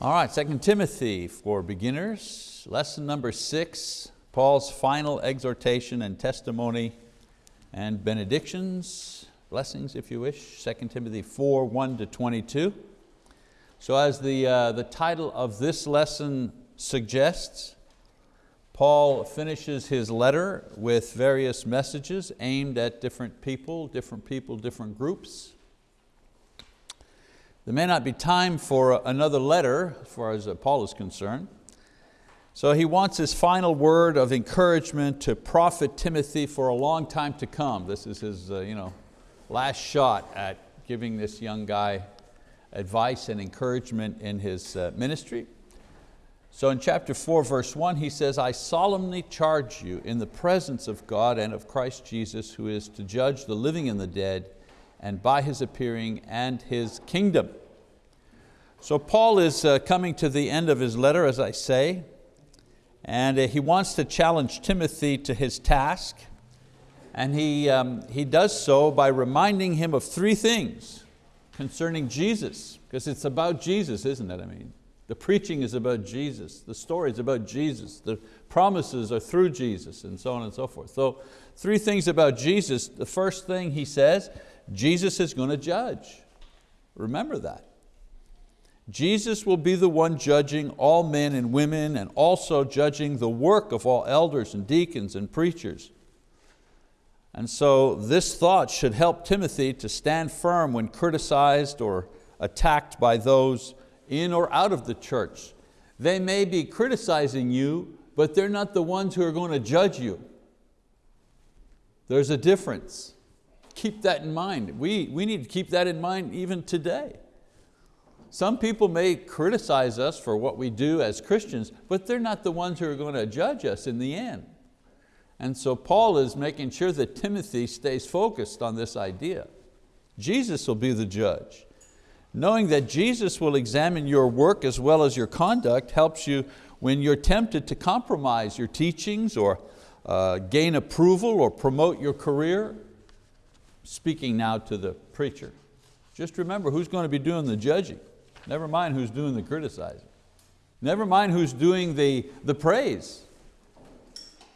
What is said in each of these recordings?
All right, 2 Timothy for beginners, lesson number six, Paul's final exhortation and testimony and benedictions, blessings if you wish, 2 Timothy 4, 1 to 22. So as the, uh, the title of this lesson suggests, Paul finishes his letter with various messages aimed at different people, different people, different groups. There may not be time for another letter as far as uh, Paul is concerned. So he wants his final word of encouragement to profit Timothy for a long time to come. This is his uh, you know, last shot at giving this young guy advice and encouragement in his uh, ministry. So in chapter four, verse one, he says, I solemnly charge you in the presence of God and of Christ Jesus, who is to judge the living and the dead, and by His appearing and His kingdom. So Paul is uh, coming to the end of his letter, as I say, and uh, he wants to challenge Timothy to his task, and he, um, he does so by reminding him of three things concerning Jesus, because it's about Jesus, isn't it? I mean, the preaching is about Jesus, the story is about Jesus, the promises are through Jesus, and so on and so forth. So three things about Jesus. The first thing he says, Jesus is going to judge. Remember that. Jesus will be the one judging all men and women and also judging the work of all elders and deacons and preachers. And so this thought should help Timothy to stand firm when criticized or attacked by those in or out of the church. They may be criticizing you, but they're not the ones who are going to judge you. There's a difference keep that in mind. We, we need to keep that in mind even today. Some people may criticize us for what we do as Christians, but they're not the ones who are going to judge us in the end. And so Paul is making sure that Timothy stays focused on this idea. Jesus will be the judge. Knowing that Jesus will examine your work as well as your conduct helps you when you're tempted to compromise your teachings or uh, gain approval or promote your career speaking now to the preacher. Just remember who's going to be doing the judging. Never mind who's doing the criticizing. Never mind who's doing the, the praise.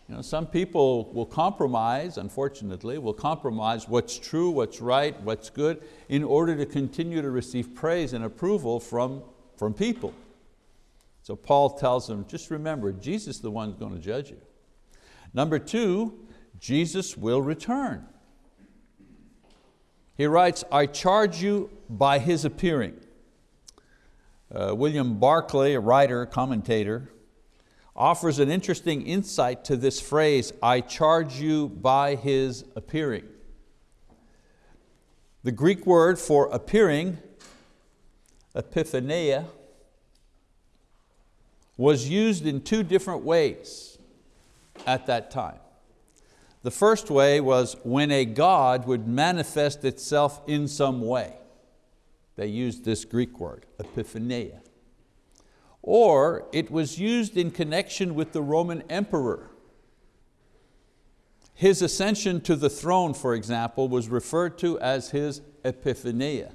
You know, some people will compromise, unfortunately, will compromise what's true, what's right, what's good, in order to continue to receive praise and approval from, from people. So Paul tells them, just remember, Jesus is the one who's going to judge you. Number two, Jesus will return. He writes, I charge you by His appearing. Uh, William Barclay, a writer, commentator, offers an interesting insight to this phrase, I charge you by His appearing. The Greek word for appearing, epiphania, was used in two different ways at that time. The first way was when a God would manifest itself in some way. They used this Greek word, epiphania. Or it was used in connection with the Roman emperor. His ascension to the throne, for example, was referred to as his epiphania.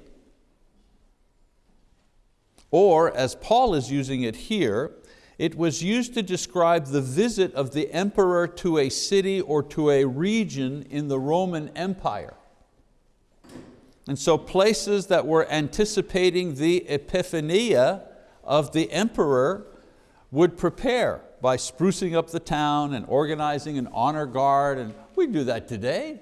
Or, as Paul is using it here, it was used to describe the visit of the emperor to a city or to a region in the Roman Empire. And so places that were anticipating the epiphania of the emperor would prepare by sprucing up the town and organizing an honor guard, and we do that today.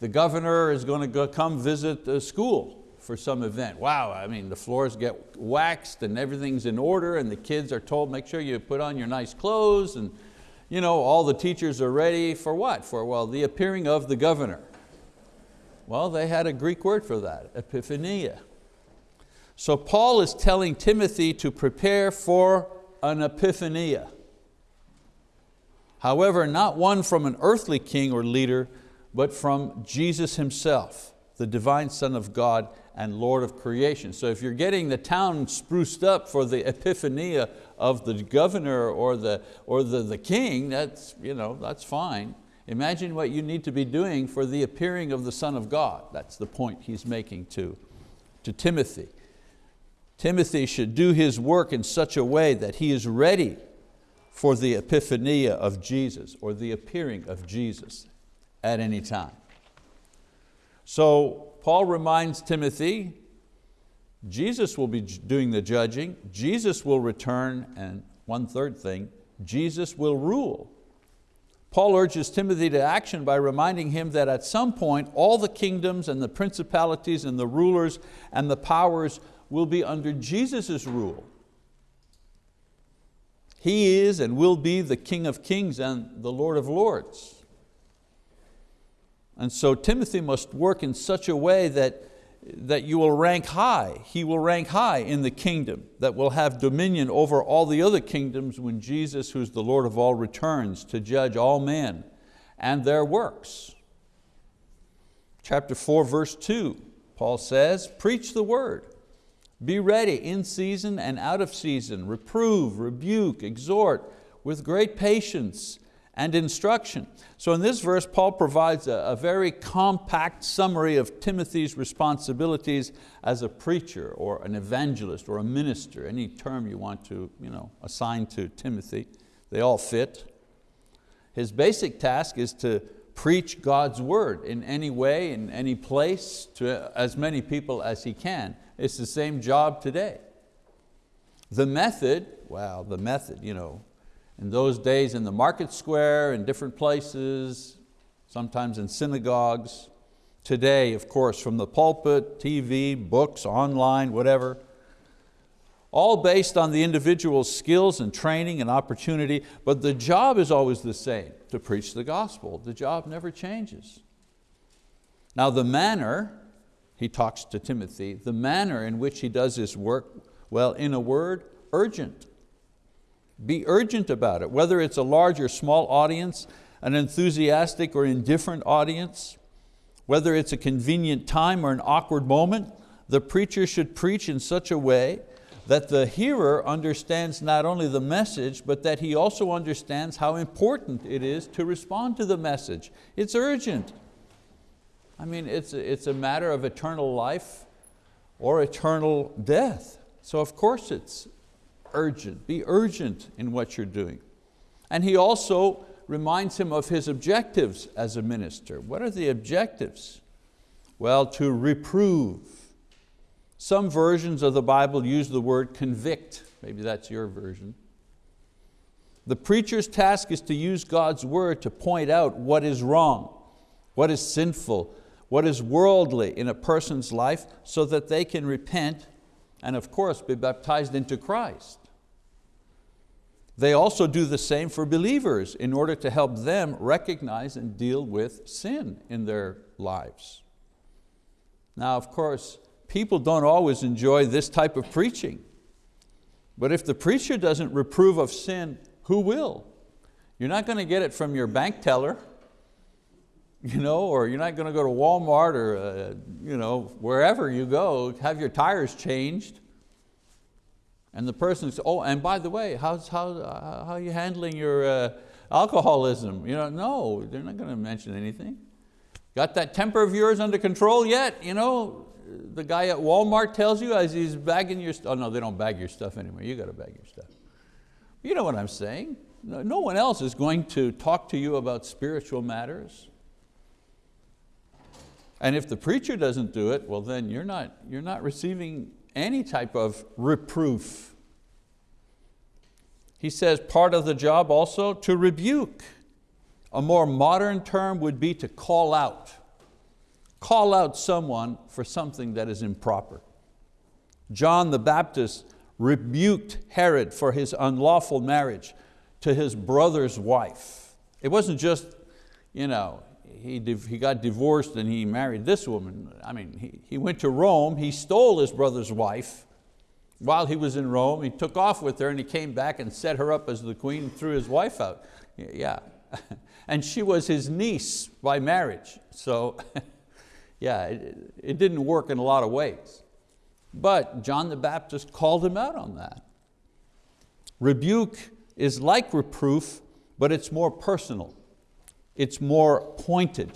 The governor is going to go come visit the school for some event. Wow, I mean, the floors get waxed and everything's in order and the kids are told, make sure you put on your nice clothes and you know, all the teachers are ready for what? For, well, the appearing of the governor. Well, they had a Greek word for that, epiphania. So Paul is telling Timothy to prepare for an epiphania. However, not one from an earthly king or leader, but from Jesus himself, the divine Son of God and Lord of creation. So if you're getting the town spruced up for the epiphania of the governor or the, or the, the king, that's, you know, that's fine. Imagine what you need to be doing for the appearing of the Son of God. That's the point he's making to, to Timothy. Timothy should do his work in such a way that he is ready for the epiphania of Jesus or the appearing of Jesus at any time. So Paul reminds Timothy, Jesus will be doing the judging, Jesus will return, and one third thing, Jesus will rule. Paul urges Timothy to action by reminding him that at some point all the kingdoms and the principalities and the rulers and the powers will be under Jesus' rule. He is and will be the King of kings and the Lord of lords. And so Timothy must work in such a way that, that you will rank high. He will rank high in the kingdom that will have dominion over all the other kingdoms when Jesus, who's the Lord of all, returns to judge all men and their works. Chapter four, verse two, Paul says, preach the word. Be ready in season and out of season, reprove, rebuke, exhort with great patience and instruction. So in this verse, Paul provides a, a, very compact summary of Timothy's responsibilities as a preacher or an evangelist or a minister, any term you want to you know, assign to Timothy, they all fit. His basic task is to preach God's word in any way, in any place, to as many people as he can. It's the same job today. The method, well, the method, you know, in those days in the market square, in different places, sometimes in synagogues. Today, of course, from the pulpit, TV, books, online, whatever. All based on the individual's skills and training and opportunity, but the job is always the same, to preach the gospel. The job never changes. Now the manner, he talks to Timothy, the manner in which he does his work, well, in a word, urgent. Be urgent about it, whether it's a large or small audience, an enthusiastic or indifferent audience, whether it's a convenient time or an awkward moment, the preacher should preach in such a way that the hearer understands not only the message, but that he also understands how important it is to respond to the message. It's urgent. I mean, it's a, it's a matter of eternal life or eternal death. So of course it's urgent. Be urgent in what you're doing. And he also reminds him of his objectives as a minister. What are the objectives? Well, to reprove. Some versions of the Bible use the word convict. Maybe that's your version. The preacher's task is to use God's word to point out what is wrong, what is sinful, what is worldly in a person's life so that they can repent and of course be baptized into Christ. They also do the same for believers in order to help them recognize and deal with sin in their lives. Now, of course, people don't always enjoy this type of preaching. But if the preacher doesn't reprove of sin, who will? You're not going to get it from your bank teller, you know, or you're not going to go to Walmart or uh, you know, wherever you go, have your tires changed. And the person says, oh, and by the way, how's, how, uh, how are you handling your uh, alcoholism? You know, no, they're not going to mention anything. Got that temper of yours under control yet? You know, the guy at Walmart tells you as he's bagging your stuff. Oh no, they don't bag your stuff anymore. You got to bag your stuff. You know what I'm saying. No, no one else is going to talk to you about spiritual matters. And if the preacher doesn't do it, well then you're not, you're not receiving any type of reproof. He says part of the job also to rebuke. A more modern term would be to call out. Call out someone for something that is improper. John the Baptist rebuked Herod for his unlawful marriage to his brother's wife. It wasn't just, you know, he, he got divorced and he married this woman. I mean, he, he went to Rome, he stole his brother's wife. While he was in Rome, he took off with her and he came back and set her up as the queen and threw his wife out. Yeah, and she was his niece by marriage. So yeah, it, it didn't work in a lot of ways. But John the Baptist called him out on that. Rebuke is like reproof, but it's more personal it's more pointed.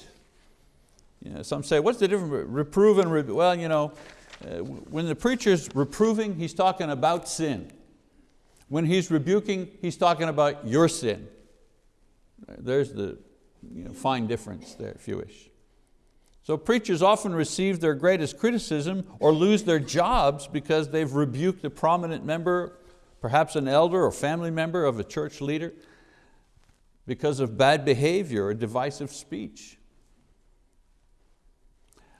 You know, some say, what's the difference? Between reprove and rebuke. Well, you know, Uh, when the preacher's reproving, he's talking about sin. When he's rebuking, he's talking about your sin. There's the you know, fine difference there, if you wish. So preachers often receive their greatest criticism or lose their jobs because they've rebuked a prominent member, perhaps an elder or family member of a church leader, because of bad behavior or divisive speech.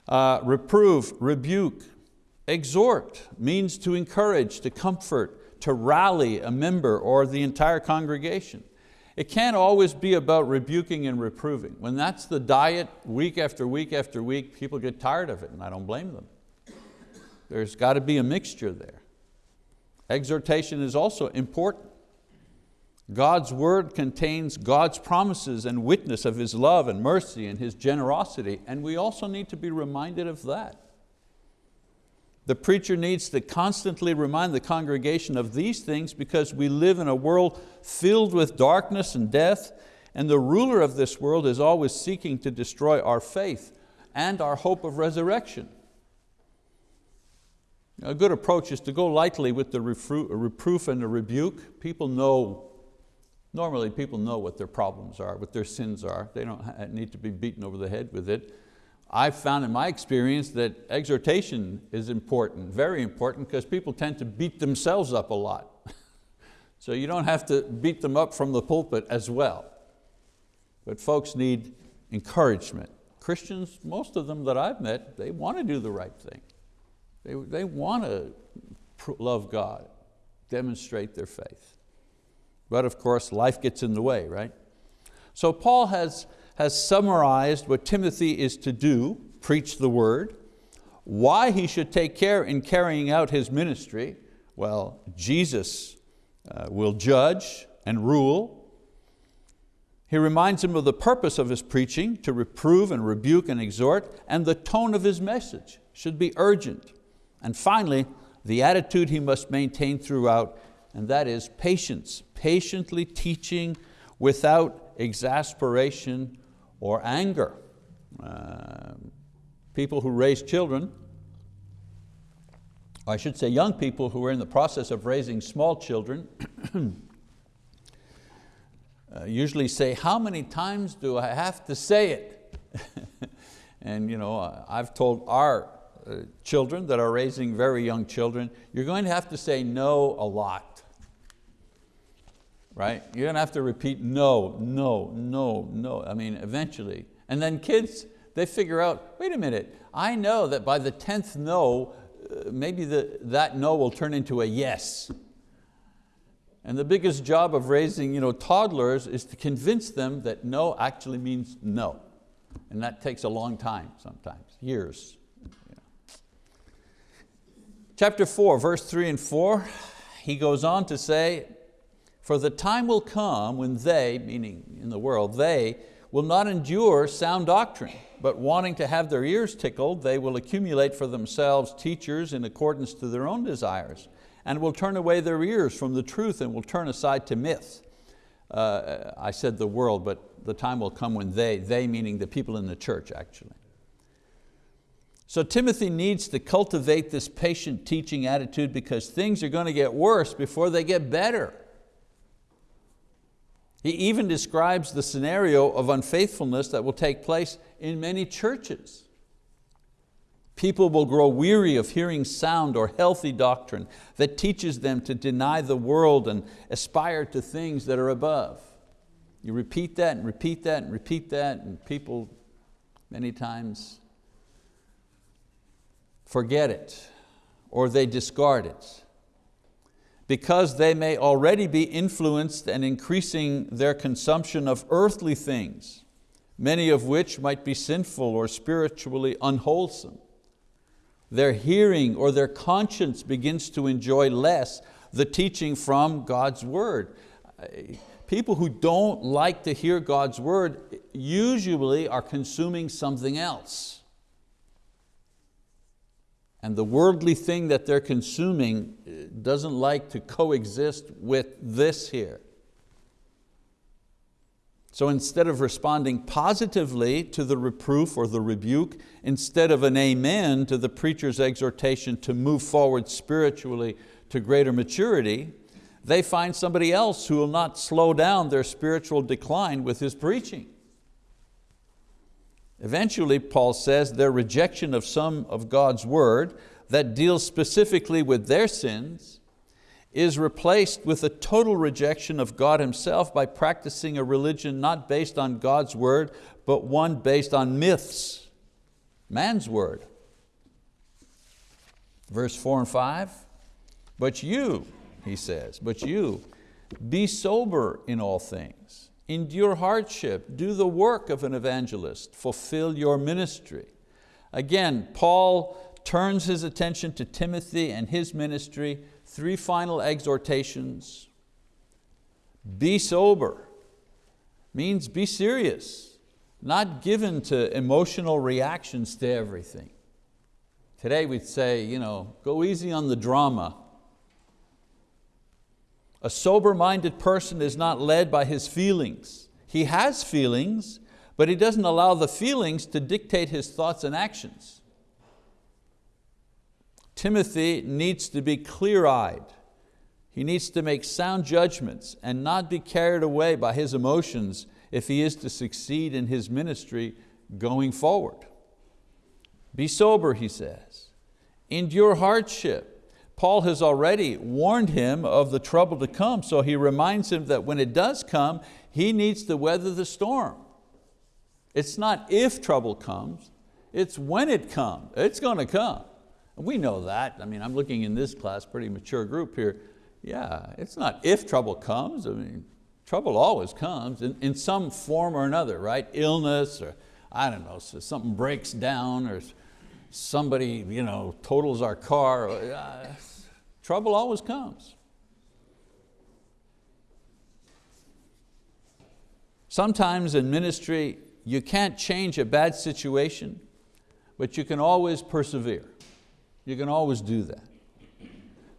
Uh, reprove, rebuke, exhort means to encourage, to comfort, to rally a member or the entire congregation. It can't always be about rebuking and reproving. When that's the diet week after week after week, people get tired of it and I don't blame them. There's got to be a mixture there. Exhortation is also important. God's word contains God's promises and witness of His love and mercy and His generosity, and we also need to be reminded of that. The preacher needs to constantly remind the congregation of these things because we live in a world filled with darkness and death, and the ruler of this world is always seeking to destroy our faith and our hope of resurrection. A good approach is to go lightly with the reproof and the rebuke. People know Normally people know what their problems are, what their sins are. They don't need to be beaten over the head with it. I've found in my experience that exhortation is important, very important, because people tend to beat themselves up a lot. so you don't have to beat them up from the pulpit as well. But folks need encouragement. Christians, most of them that I've met, they want to do the right thing. They, they want to love God, demonstrate their faith. But of course, life gets in the way, right? So Paul has, has summarized what Timothy is to do, preach the word, why he should take care in carrying out his ministry. Well, Jesus uh, will judge and rule. He reminds him of the purpose of his preaching, to reprove and rebuke and exhort, and the tone of his message should be urgent. And finally, the attitude he must maintain throughout, and that is patience, patiently teaching without exasperation or anger. Uh, people who raise children, I should say young people who are in the process of raising small children, uh, usually say, how many times do I have to say it? and you know, I've told our uh, children that are raising very young children, you're going to have to say no a lot right? You're going to have to repeat no, no, no, no. I mean, eventually. And then kids, they figure out, wait a minute, I know that by the 10th no, uh, maybe the, that no will turn into a yes. And the biggest job of raising you know, toddlers is to convince them that no actually means no. And that takes a long time sometimes, years. Chapter four, verse three and four, he goes on to say, for the time will come when they, meaning in the world, they will not endure sound doctrine, but wanting to have their ears tickled, they will accumulate for themselves teachers in accordance to their own desires, and will turn away their ears from the truth and will turn aside to myths. Uh, I said the world, but the time will come when they, they meaning the people in the church actually. So Timothy needs to cultivate this patient teaching attitude because things are going to get worse before they get better. He even describes the scenario of unfaithfulness that will take place in many churches. People will grow weary of hearing sound or healthy doctrine that teaches them to deny the world and aspire to things that are above. You repeat that and repeat that and repeat that and people many times forget it or they discard it because they may already be influenced and increasing their consumption of earthly things, many of which might be sinful or spiritually unwholesome. Their hearing or their conscience begins to enjoy less the teaching from God's word. People who don't like to hear God's word usually are consuming something else and the worldly thing that they're consuming uh, doesn't like to coexist with this here. So instead of responding positively to the reproof or the rebuke, instead of an amen to the preacher's exhortation to move forward spiritually to greater maturity, they find somebody else who will not slow down their spiritual decline with his preaching. Eventually, Paul says, their rejection of some of God's word that deals specifically with their sins is replaced with a total rejection of God Himself by practicing a religion not based on God's word, but one based on myths, man's word. Verse four and five, but you, he says, but you, be sober in all things, endure hardship, do the work of an evangelist, fulfill your ministry. Again, Paul turns his attention to Timothy and his ministry, three final exhortations. Be sober, means be serious, not given to emotional reactions to everything. Today we'd say, you know, go easy on the drama. A sober-minded person is not led by his feelings. He has feelings, but he doesn't allow the feelings to dictate his thoughts and actions. Timothy needs to be clear-eyed. He needs to make sound judgments and not be carried away by his emotions if he is to succeed in his ministry going forward. Be sober, he says. Endure hardship. Paul has already warned him of the trouble to come, so he reminds him that when it does come, he needs to weather the storm. It's not if trouble comes, it's when it comes. It's going to come. We know that. I mean, I'm looking in this class, pretty mature group here. Yeah, it's not if trouble comes. I mean, trouble always comes in, in some form or another, right? Illness or I don't know, so something breaks down or somebody you know, totals our car. Uh, Trouble always comes. Sometimes in ministry, you can't change a bad situation, but you can always persevere. You can always do that.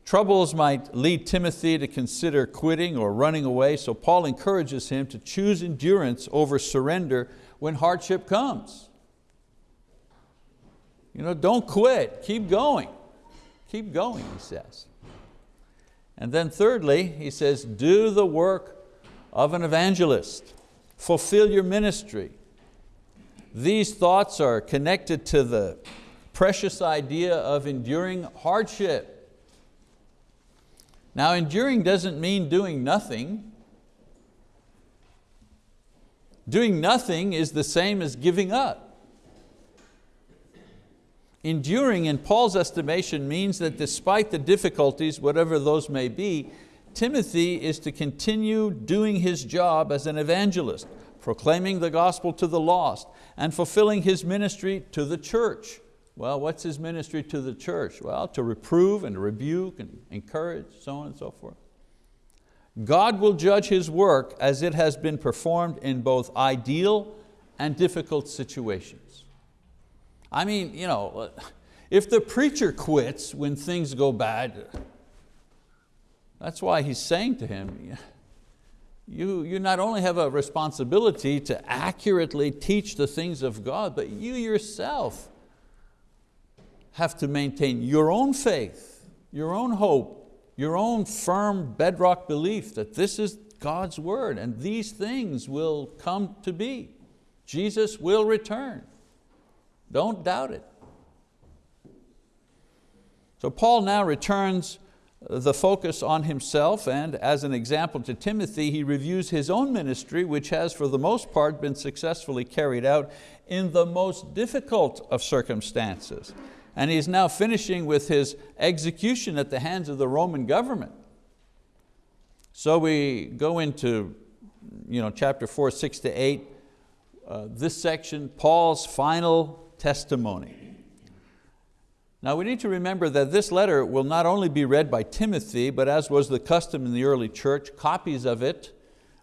Troubles might lead Timothy to consider quitting or running away, so Paul encourages him to choose endurance over surrender when hardship comes. You know, don't quit, keep going. Keep going, he says. And then thirdly, he says, do the work of an evangelist. Fulfill your ministry. These thoughts are connected to the precious idea of enduring hardship. Now enduring doesn't mean doing nothing. Doing nothing is the same as giving up. Enduring in Paul's estimation means that despite the difficulties, whatever those may be, Timothy is to continue doing his job as an evangelist, proclaiming the gospel to the lost and fulfilling his ministry to the church. Well, what's his ministry to the church? Well, to reprove and rebuke and encourage, so on and so forth. God will judge His work as it has been performed in both ideal and difficult situations. I mean, you know, if the preacher quits when things go bad, that's why he's saying to him, you, you not only have a responsibility to accurately teach the things of God, but you yourself have to maintain your own faith, your own hope, your own firm bedrock belief that this is God's word and these things will come to be. Jesus will return. Don't doubt it. So Paul now returns the focus on himself and as an example to Timothy, he reviews his own ministry which has for the most part been successfully carried out in the most difficult of circumstances. And he's now finishing with his execution at the hands of the Roman government. So we go into you know, chapter four, six to eight, uh, this section, Paul's final testimony. Now we need to remember that this letter will not only be read by Timothy, but as was the custom in the early church, copies of it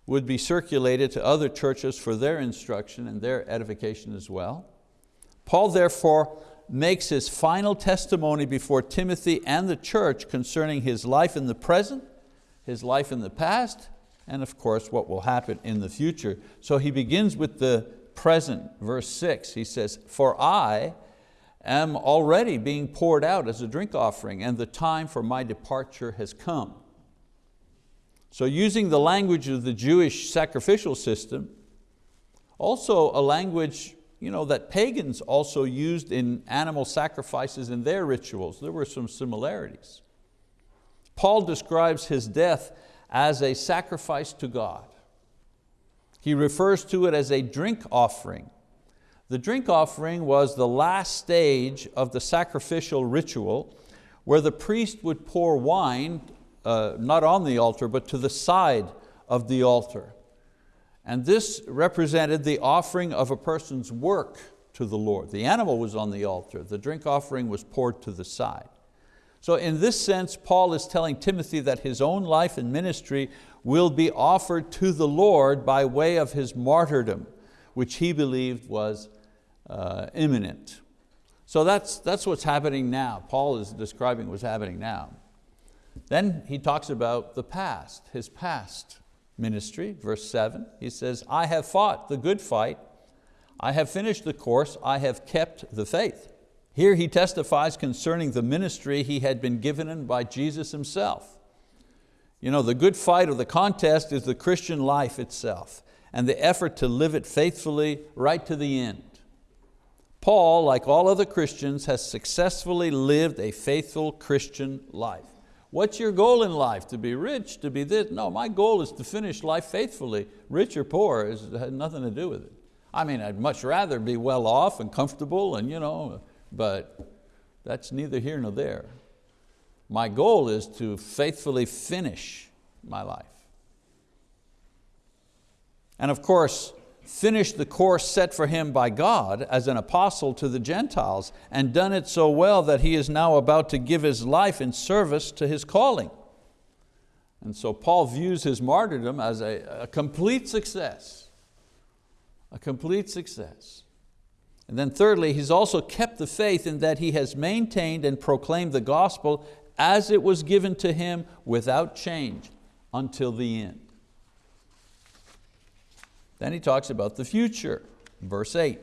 would be circulated to other churches for their instruction and their edification as well. Paul therefore makes his final testimony before Timothy and the church concerning his life in the present, his life in the past, and of course what will happen in the future. So he begins with the present, verse six. He says, for I am already being poured out as a drink offering and the time for my departure has come. So using the language of the Jewish sacrificial system, also a language you know, that pagans also used in animal sacrifices in their rituals. There were some similarities. Paul describes his death as a sacrifice to God. He refers to it as a drink offering. The drink offering was the last stage of the sacrificial ritual where the priest would pour wine, uh, not on the altar, but to the side of the altar. And this represented the offering of a person's work to the Lord. The animal was on the altar, the drink offering was poured to the side. So in this sense, Paul is telling Timothy that his own life and ministry will be offered to the Lord by way of his martyrdom, which he believed was uh, imminent. So that's, that's what's happening now. Paul is describing what's happening now. Then he talks about the past, his past ministry, verse seven, he says, I have fought the good fight, I have finished the course, I have kept the faith. Here he testifies concerning the ministry he had been given by Jesus himself. You know, the good fight or the contest is the Christian life itself and the effort to live it faithfully right to the end. Paul, like all other Christians, has successfully lived a faithful Christian life. What's your goal in life? To be rich, to be this? No, my goal is to finish life faithfully. Rich or poor has nothing to do with it. I mean, I'd much rather be well off and comfortable, and, you know, but that's neither here nor there. My goal is to faithfully finish my life. And of course, finished the course set for him by God as an apostle to the Gentiles and done it so well that he is now about to give his life in service to his calling. And so Paul views his martyrdom as a, a complete success, a complete success. And then thirdly, he's also kept the faith in that he has maintained and proclaimed the gospel as it was given to him without change until the end. Then he talks about the future, verse eight.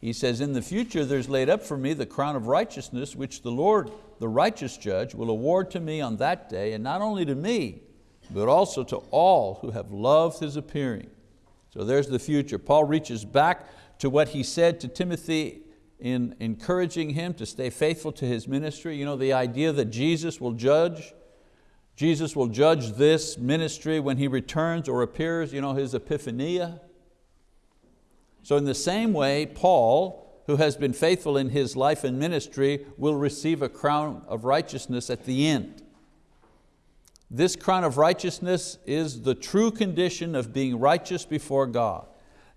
He says, in the future there's laid up for me the crown of righteousness, which the Lord, the righteous judge, will award to me on that day, and not only to me, but also to all who have loved His appearing. So there's the future. Paul reaches back to what he said to Timothy in encouraging him to stay faithful to his ministry. You know, the idea that Jesus will judge, Jesus will judge this ministry when He returns or appears, you know, His epiphania. So in the same way, Paul, who has been faithful in his life and ministry, will receive a crown of righteousness at the end. This crown of righteousness is the true condition of being righteous before God,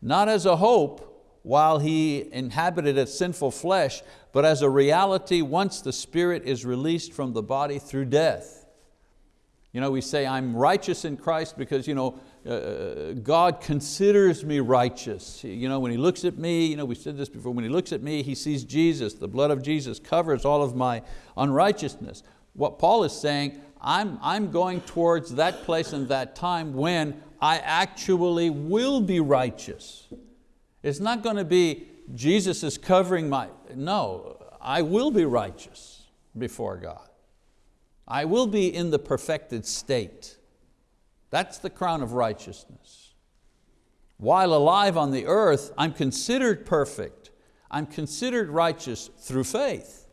not as a hope while he inhabited a sinful flesh, but as a reality once the spirit is released from the body through death. You know, we say, I'm righteous in Christ because you know, uh, God considers me righteous. You know, when He looks at me, you know, we said this before, when He looks at me, He sees Jesus. The blood of Jesus covers all of my unrighteousness. What Paul is saying, I'm, I'm going towards that place and that time when I actually will be righteous. It's not going to be Jesus is covering my, no, I will be righteous before God. I will be in the perfected state. That's the crown of righteousness. While alive on the earth, I'm considered perfect. I'm considered righteous through faith.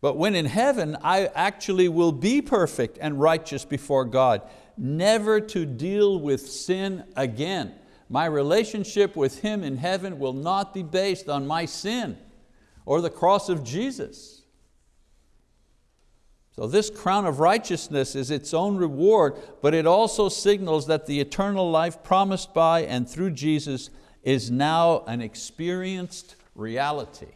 But when in heaven, I actually will be perfect and righteous before God, never to deal with sin again. My relationship with Him in heaven will not be based on my sin or the cross of Jesus. So this crown of righteousness is its own reward, but it also signals that the eternal life promised by and through Jesus is now an experienced reality.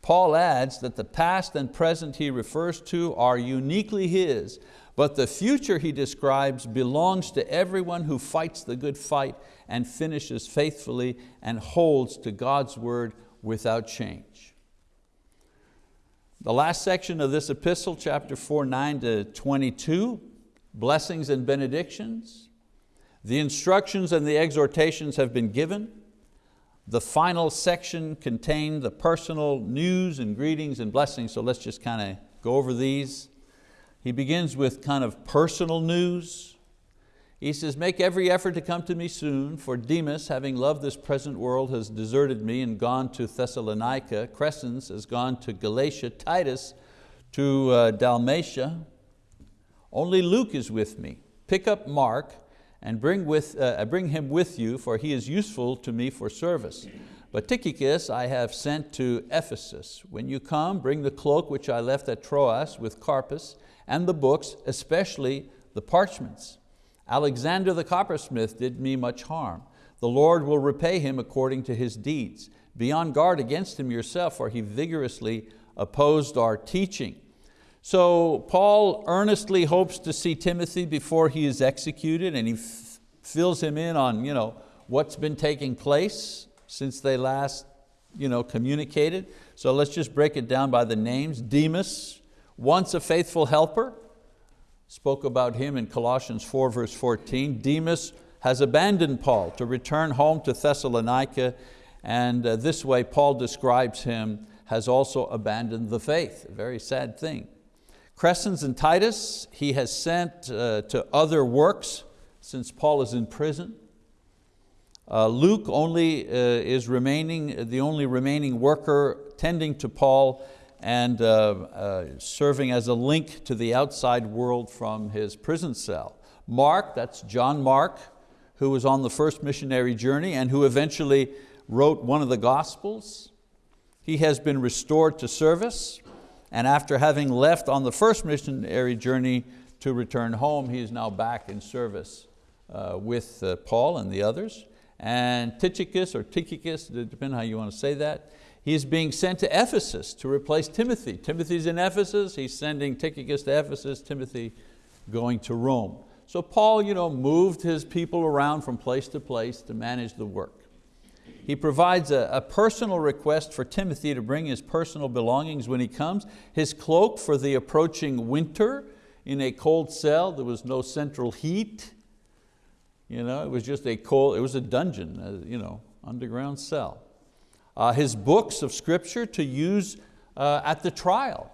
Paul adds that the past and present he refers to are uniquely his, but the future he describes belongs to everyone who fights the good fight and finishes faithfully and holds to God's word without change. The last section of this epistle, chapter 4, 9 to 22, blessings and benedictions. The instructions and the exhortations have been given. The final section contained the personal news and greetings and blessings, so let's just kind of go over these. He begins with kind of personal news. He says, make every effort to come to me soon, for Demas, having loved this present world, has deserted me and gone to Thessalonica. Crescens has gone to Galatia. Titus to uh, Dalmatia. Only Luke is with me. Pick up Mark and bring, with, uh, bring him with you, for he is useful to me for service. But Tychicus I have sent to Ephesus. When you come, bring the cloak which I left at Troas with Carpus, and the books, especially the parchments. Alexander the coppersmith did me much harm. The Lord will repay him according to his deeds. Be on guard against him yourself, for he vigorously opposed our teaching. So Paul earnestly hopes to see Timothy before he is executed and he fills him in on you know, what's been taking place since they last you know, communicated. So let's just break it down by the names. Demas, once a faithful helper, spoke about him in Colossians 4 verse 14. Demas has abandoned Paul to return home to Thessalonica and uh, this way Paul describes him has also abandoned the faith, a very sad thing. Crescens and Titus he has sent uh, to other works since Paul is in prison. Uh, Luke only uh, is remaining, the only remaining worker tending to Paul and uh, uh, serving as a link to the outside world from his prison cell. Mark, that's John Mark, who was on the first missionary journey and who eventually wrote one of the Gospels. He has been restored to service and after having left on the first missionary journey to return home, he is now back in service uh, with uh, Paul and the others. And Tychicus or Tychicus, depending how you want to say that, he's being sent to Ephesus to replace Timothy. Timothy's in Ephesus, he's sending Tychicus to Ephesus, Timothy going to Rome. So Paul you know, moved his people around from place to place to manage the work. He provides a, a, personal request for Timothy to bring his personal belongings when he comes, his cloak for the approaching winter in a cold cell. There was no central heat. You know, it was just a cold, it was a dungeon, uh, you know, underground cell. Uh, his books of scripture to use uh, at the trial,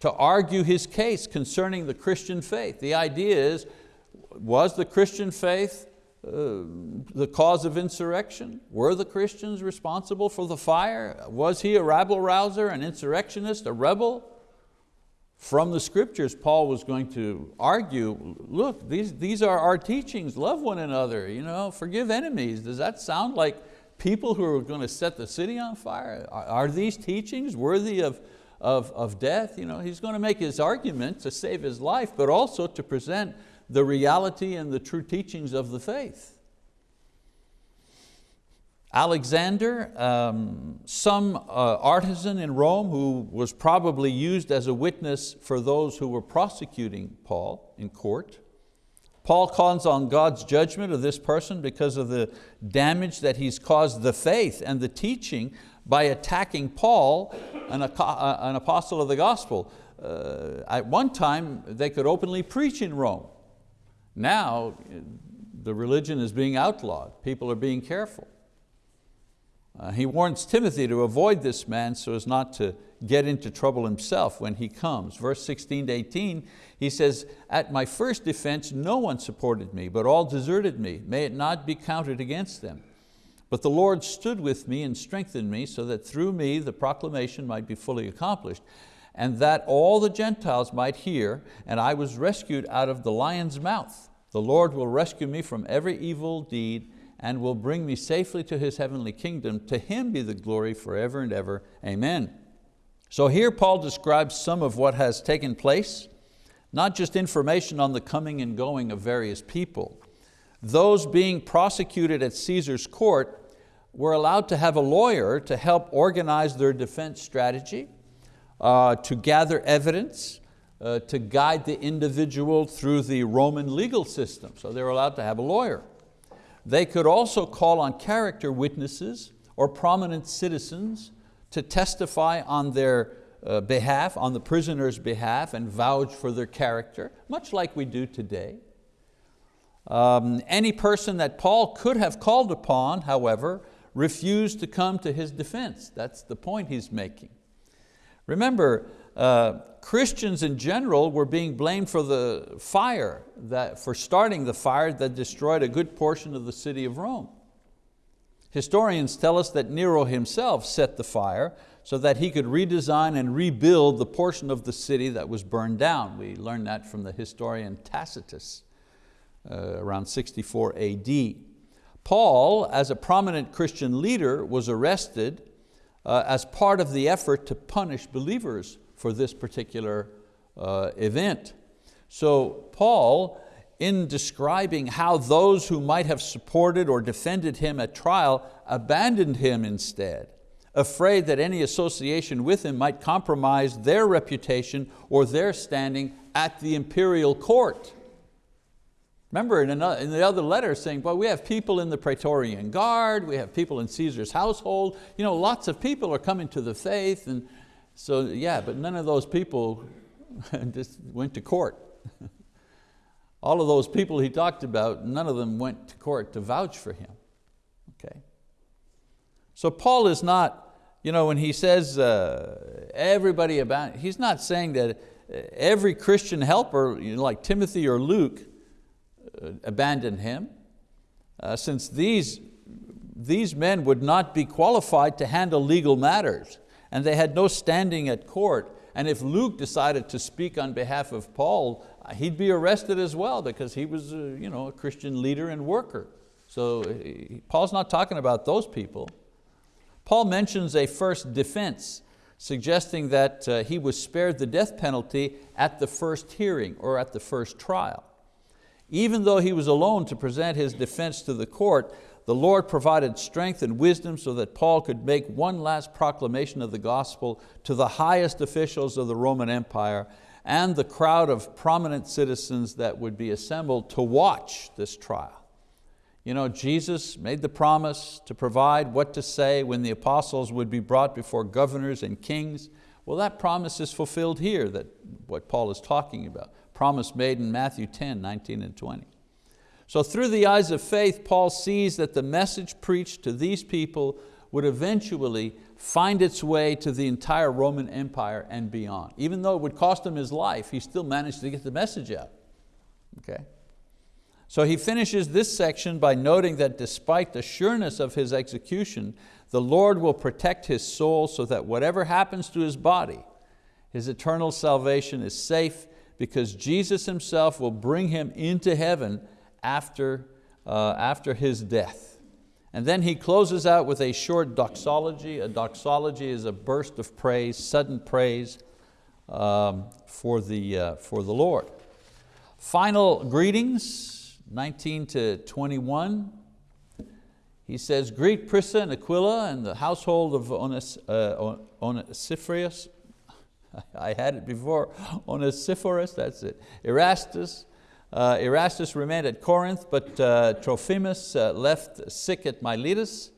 to argue his case concerning the Christian faith. The idea is, was the Christian faith uh, the cause of insurrection? Were the Christians responsible for the fire? Was he a rabble rouser, an insurrectionist, a rebel? From the scriptures, Paul was going to argue, look, these, these are our teachings, love one another, you know, forgive enemies. Does that sound like people who are going to set the city on fire? Are, these teachings worthy of, of, of death? You know, he's going to make his argument to save his life, but also to present the reality and the true teachings of the faith. Alexander, um, some uh, artisan in Rome who was probably used as a witness for those who were prosecuting Paul in court. Paul calls on God's judgment of this person because of the damage that he's caused the faith and the teaching by attacking Paul, an, uh, an apostle of the gospel. Uh, at one time, they could openly preach in Rome. Now, the religion is being outlawed. People are being careful. Uh, he warns Timothy to avoid this man so as not to get into trouble himself when he comes. Verse 16 to 18, he says, At my first defense no one supported me, but all deserted me. May it not be counted against them. But the Lord stood with me and strengthened me so that through me the proclamation might be fully accomplished and that all the Gentiles might hear, and I was rescued out of the lion's mouth. The Lord will rescue me from every evil deed and will bring me safely to His heavenly kingdom. To Him be the glory forever and ever. Amen. So here Paul describes some of what has taken place, not just information on the coming and going of various people. Those being prosecuted at Caesar's court were allowed to have a lawyer to help organize their defense strategy, uh, to gather evidence, uh, to guide the individual through the Roman legal system. So they were allowed to have a lawyer. They could also call on character witnesses or prominent citizens to testify on their uh, behalf, on the prisoner's behalf, and vouch for their character, much like we do today. Um, any person that Paul could have called upon, however, refused to come to his defense. That's the point he's making. Remember, uh, Christians in general were being blamed for the fire, that, for starting the fire that destroyed a good portion of the city of Rome. Historians tell us that Nero himself set the fire so that he could redesign and rebuild the portion of the city that was burned down. We learned that from the historian Tacitus uh, around 64 AD. Paul, as a prominent Christian leader, was arrested uh, as part of the effort to punish believers for this particular uh, event. So Paul, in describing how those who might have supported or defended him at trial abandoned him instead, afraid that any association with him might compromise their reputation or their standing at the imperial court. Remember in, another, in the other letter saying, well, we have people in the Praetorian Guard, we have people in Caesar's household, you know, lots of people are coming to the faith, and so yeah, but none of those people just went to court. All of those people he talked about, none of them went to court to vouch for him. Okay. So Paul is not, you know, when he says uh, everybody about, he's not saying that every Christian helper, you know, like Timothy or Luke, uh, abandon him, uh, since these, these men would not be qualified to handle legal matters and they had no standing at court. And if Luke decided to speak on behalf of Paul, uh, he'd be arrested as well because he was a, you know, a Christian leader and worker. So Paul's not talking about those people. Paul mentions a first defense, suggesting that uh, he was spared the death penalty at the first hearing or at the first trial. Even though he was alone to present his defense to the court, the Lord provided strength and wisdom so that Paul could make one last proclamation of the gospel to the highest officials of the Roman Empire and the crowd of prominent citizens that would be assembled to watch this trial. You know, Jesus made the promise to provide what to say when the apostles would be brought before governors and kings. Well, that promise is fulfilled here, that what Paul is talking about promise made in Matthew 10, 19 and 20. So through the eyes of faith, Paul sees that the message preached to these people would eventually find its way to the entire Roman Empire and beyond. Even though it would cost him his life, he still managed to get the message out. Okay? So he finishes this section by noting that despite the sureness of his execution, the Lord will protect his soul so that whatever happens to his body, his eternal salvation is safe because Jesus himself will bring him into heaven after, uh, after his death. And then he closes out with a short doxology. A doxology is a burst of praise, sudden praise um, for, the, uh, for the Lord. Final greetings, 19 to 21. He says, greet Prisca and Aquila and the household of Ones, uh, Onesiphorus, I had it before, Onesiphorus, that's it. Erastus, uh, Erastus remained at Corinth, but uh, Trophimus uh, left sick at Miletus.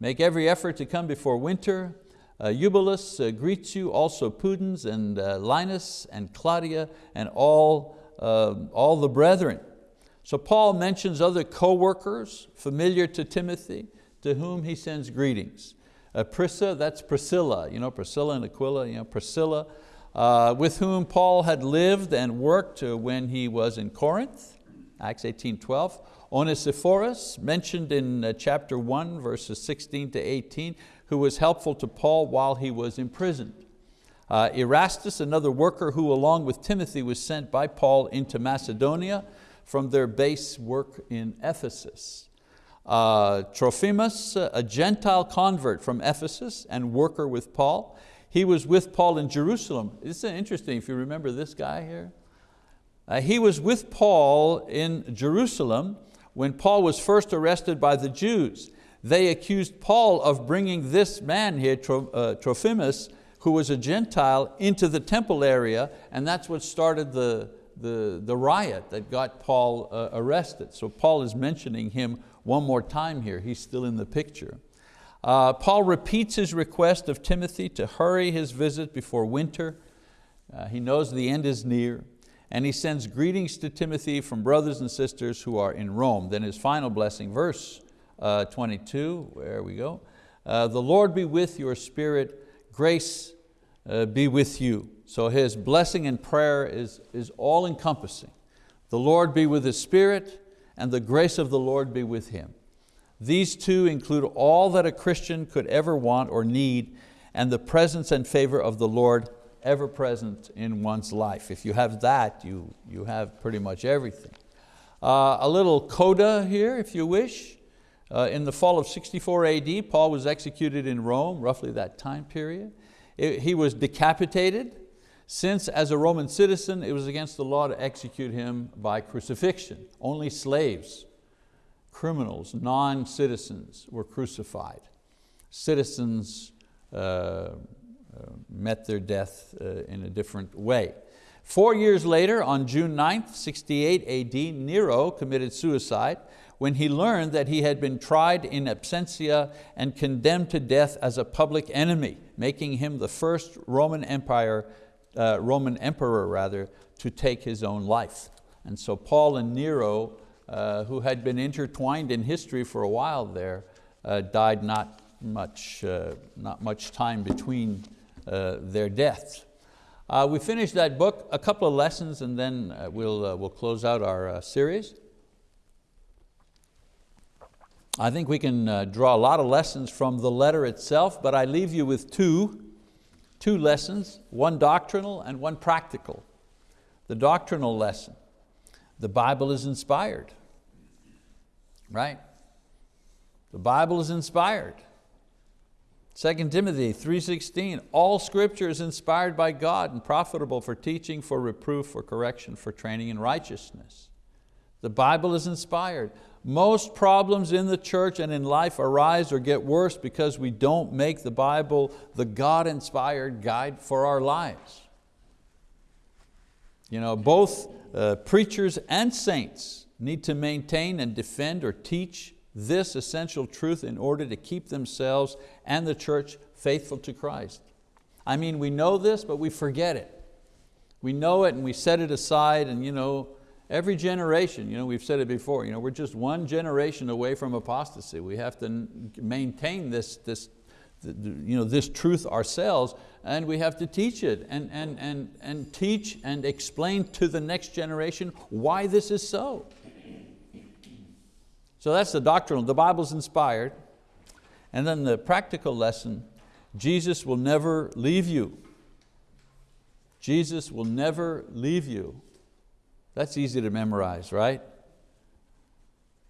Make every effort to come before winter. Uh, Eubulus uh, greets you, also Pudens and uh, Linus and Claudia and all, um, all the brethren. So Paul mentions other co-workers familiar to Timothy, to whom he sends greetings. Prisca, that's Priscilla, you know, Priscilla and Aquila, you know, Priscilla, uh, with whom Paul had lived and worked when he was in Corinth, Acts 18, 12. Onesiphorus, mentioned in uh, chapter 1, verses 16 to 18, who was helpful to Paul while he was imprisoned. Uh, Erastus, another worker who along with Timothy was sent by Paul into Macedonia from their base work in Ephesus. Uh, Trophimus, a Gentile convert from Ephesus and worker with Paul. He was with Paul in Jerusalem. This is interesting if you remember this guy here. Uh, he was with Paul in Jerusalem when Paul was first arrested by the Jews. They accused Paul of bringing this man here, uh, Trophimus, who was a Gentile, into the temple area, and that's what started the, the, the riot that got Paul uh, arrested. So Paul is mentioning him one more time here, he's still in the picture. Uh, Paul repeats his request of Timothy to hurry his visit before winter. Uh, he knows the end is near. And he sends greetings to Timothy from brothers and sisters who are in Rome. Then his final blessing, verse uh, 22, where we go. Uh, the Lord be with your spirit, grace uh, be with you. So his blessing and prayer is, is all encompassing. The Lord be with his spirit and the grace of the Lord be with him. These two include all that a Christian could ever want or need and the presence and favor of the Lord ever present in one's life. If you have that, you, you have pretty much everything. Uh, a little coda here, if you wish. Uh, in the fall of 64 AD, Paul was executed in Rome, roughly that time period. It, he was decapitated, since as a Roman citizen, it was against the law to execute him by crucifixion. Only slaves, criminals, non-citizens were crucified. Citizens uh, uh, met their death uh, in a different way. Four years later, on June 9th, 68 AD, Nero committed suicide when he learned that he had been tried in absentia and condemned to death as a public enemy, making him the first Roman Empire, uh, Roman emperor rather, to take his own life. And so Paul and Nero, uh, who had been intertwined in history for a while there, uh, died not much, uh, not much time between uh, their deaths. Uh, we finished that book, a couple of lessons, and then we'll, we'll close out our series. I think we can draw a lot of lessons from the letter itself, but I leave you with two, two lessons, one doctrinal and one practical. The doctrinal lesson, the Bible is inspired, right? The Bible is inspired. 2 Timothy 3.16, all scripture is inspired by God and profitable for teaching, for reproof, for correction, for training in righteousness. The Bible is inspired. Most problems in the church and in life arise or get worse because we don't make the Bible the God-inspired guide for our lives. You know, both uh, preachers and saints need to maintain and defend or teach this essential truth in order to keep themselves and the church faithful to Christ. I mean, we know this, but we forget it. We know it and we set it aside and you know, every generation, you know, we've said it before, you know, we're just one generation away from apostasy. We have to maintain this, this, you know, this truth ourselves and we have to teach it and, and, and, and teach and explain to the next generation why this is so. So that's the doctrinal, the Bible's inspired. And then the practical lesson, Jesus will never leave you. Jesus will never leave you. That's easy to memorize, right?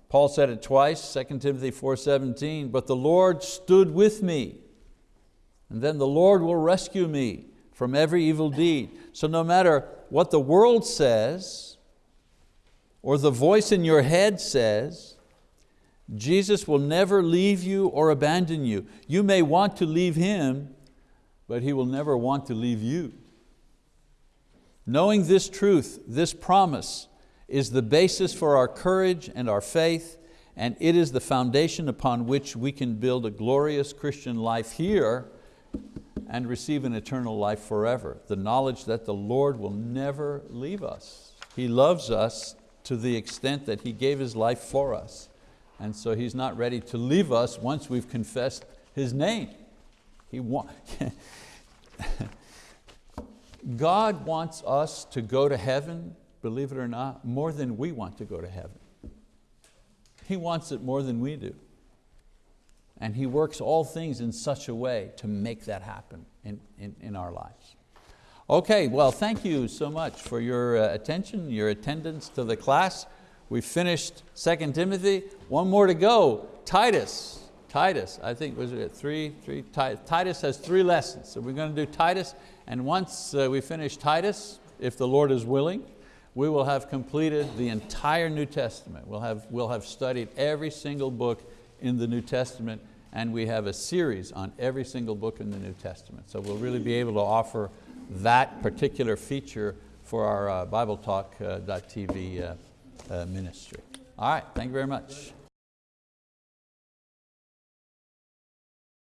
Paul said it twice, 2 Timothy 4.17, but the Lord stood with me, and then the Lord will rescue me from every evil deed. So no matter what the world says, or the voice in your head says, Jesus will never leave you or abandon you. You may want to leave Him, but He will never want to leave you. Knowing this truth, this promise, is the basis for our courage and our faith, and it is the foundation upon which we can build a glorious Christian life here and receive an eternal life forever. The knowledge that the Lord will never leave us. He loves us to the extent that He gave His life for us. And so He's not ready to leave us once we've confessed His name. He want, God wants us to go to heaven, believe it or not, more than we want to go to heaven. He wants it more than we do. And He works all things in such a way to make that happen in, in, in our lives. Okay, well thank you so much for your uh, attention, your attendance to the class. We finished 2 Timothy, one more to go, Titus. Titus, I think, was it three? three Titus has three lessons. So we're going to do Titus, and once uh, we finish Titus, if the Lord is willing, we will have completed the entire New Testament. We'll have, we'll have studied every single book in the New Testament, and we have a series on every single book in the New Testament. So we'll really be able to offer that particular feature for our uh, BibleTalk.tv uh, Uh, ministry. All right, thank you very much.